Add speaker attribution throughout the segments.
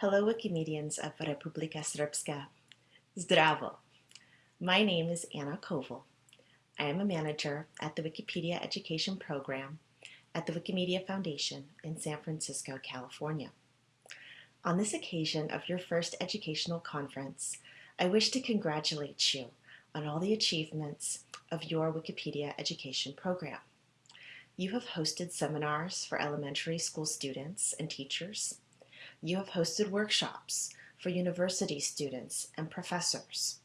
Speaker 1: Hello, Wikimedians of Republika Srpska. Zdravo. My name is Anna Koval. I am a manager at the Wikipedia Education Program at the Wikimedia Foundation in San Francisco, California. On this occasion of your first educational conference, I wish to congratulate you on all the achievements of your Wikipedia education program. You have hosted seminars for elementary school students and teachers, you have hosted workshops for university students and professors.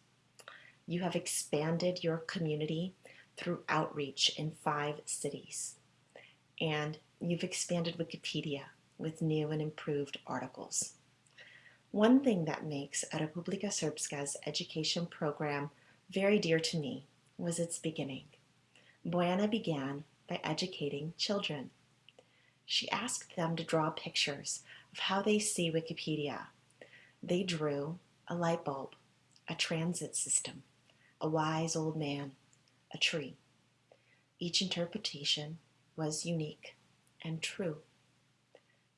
Speaker 1: You have expanded your community through outreach in five cities. And you've expanded Wikipedia with new and improved articles. One thing that makes Republika Srpska's education program very dear to me was its beginning. Bojana began by educating children. She asked them to draw pictures of how they see Wikipedia. They drew a light bulb, a transit system, a wise old man, a tree. Each interpretation was unique and true.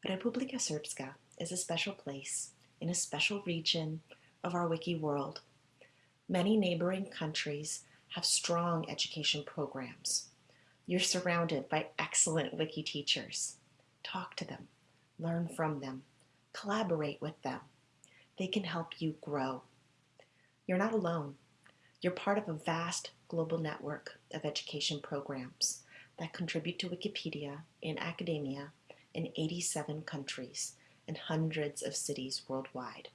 Speaker 1: Republika Srpska is a special place in a special region of our wiki world. Many neighboring countries have strong education programs. You're surrounded by excellent wiki teachers. Talk to them learn from them, collaborate with them. They can help you grow. You're not alone. You're part of a vast global network of education programs that contribute to Wikipedia in academia in 87 countries and hundreds of cities worldwide.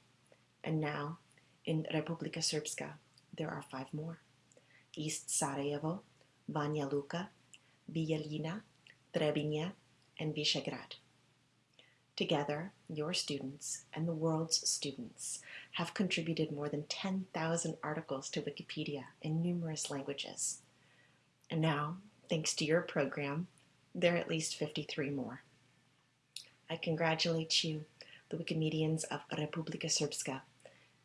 Speaker 1: And now, in Republika Srpska, there are five more. East Sarajevo, Banja Luka, Bijeljina, Trebinje, and Visegrad. Together, your students and the world's students have contributed more than 10,000 articles to Wikipedia in numerous languages. And now, thanks to your program, there are at least 53 more. I congratulate you, the Wikimedians of Republika Srpska,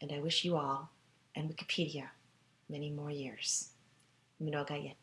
Speaker 1: and I wish you all, and Wikipedia, many more years. Mnoga.